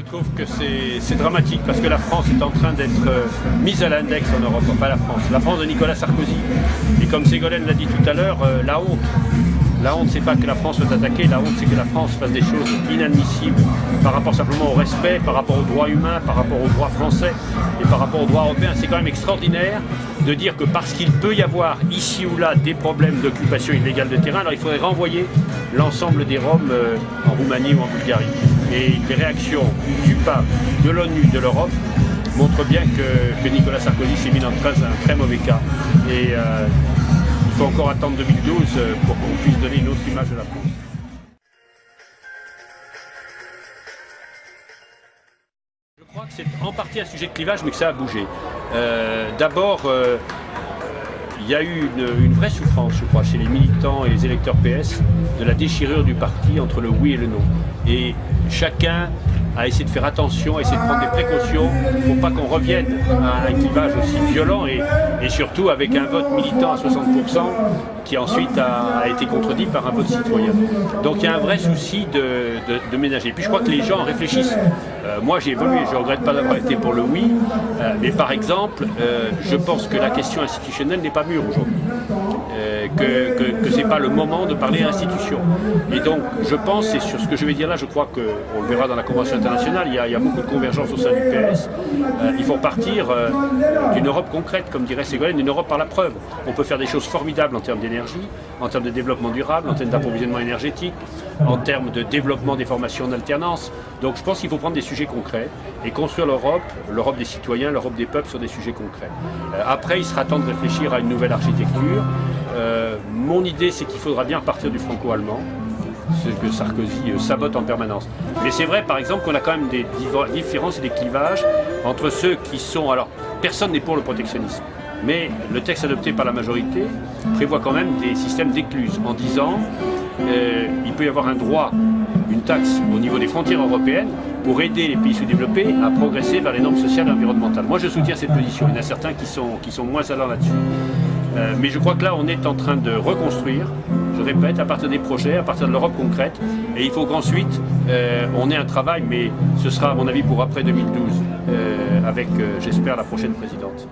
trouve que c'est dramatique parce que la France est en train d'être euh, mise à l'index en Europe, pas la France, la France de Nicolas Sarkozy. Et comme Ségolène l'a dit tout à l'heure, euh, la honte. La honte, c'est pas que la France soit attaquée, la honte, c'est que la France fasse des choses inadmissibles par rapport simplement au respect, par rapport aux droits humains, par rapport aux droits français et par rapport aux droits européens. C'est quand même extraordinaire de dire que parce qu'il peut y avoir ici ou là des problèmes d'occupation illégale de terrain, alors il faudrait renvoyer l'ensemble des Roms euh, en Roumanie ou en Bulgarie. Et les réactions du pape, de l'ONU, de l'Europe montrent bien que, Nicolas Sarkozy s'est mis dans un très mauvais cas. Euh, encore attendre 2012 euh, pour qu'on puisse donner une autre image de la France. Je crois que c'est en partie un sujet de clivage, mais que ça a bougé. D'abord, il y a eu une, vraie souffrance, je crois, chez les militants et les électeurs PS de la déchirure du parti entre le oui et le non. Et chacun a essayé de faire attention, a essayé de prendre des précautions pour pas qu'on revienne à un clivage aussi violent et, surtout avec un vote militant à 60% qui ensuite a, été contredit par un vote citoyen. Donc il y a un vrai souci de, ménager. Puis je crois que les gens réfléchissent. Euh, moi j'ai évolué, je ne regrette pas d'avoir été pour le oui, euh, mais par exemple, euh, je pense que la question institutionnelle n'est pas mûre aujourd'hui. Pas le moment de parler institution. Et donc je pense, et sur ce que je vais dire là, je crois qu'on le verra dans la Convention internationale, il y a, beaucoup de convergence au sein du PS. il faut partir d'une Europe concrète, comme dirait Ségolène, d'une Europe par la preuve. On peut faire des choses formidables en termes d'énergie, en termes de développement durable, en termes d'approvisionnement énergétique, en termes de développement des formations d'alternance. Donc je pense qu'il faut prendre des sujets concrets et construire l'Europe, l'Europe des citoyens, l'Europe des peuples sur des sujets concrets. Euh, après, il sera temps de réfléchir à une nouvelle architecture. Euh, mon idée, c'est qu'il faudra bien partir du franco-allemand, ce que Sarkozy euh, sabote en permanence. Mais c'est vrai, par exemple, qu'on a quand même des différences et des clivages entre ceux qui sont... Alors, personne n'est pour le protectionnisme. Mais le texte adopté par la majorité prévoit quand même des systèmes d'écluses en disant euh, il peut y avoir un droit, une taxe au niveau des frontières européennes pour aider les pays sous-développés à progresser vers les normes sociales et environnementales. Moi je soutiens cette position, il y en a certains qui sont, qui sont moins allants là-dessus. Euh, mais je crois que là on est en train de reconstruire, je répète, à partir des projets, à partir de l'Europe concrète, et il faut qu'ensuite euh, on ait un travail, mais ce sera à mon avis pour après 2012, avec j'espère la prochaine présidente.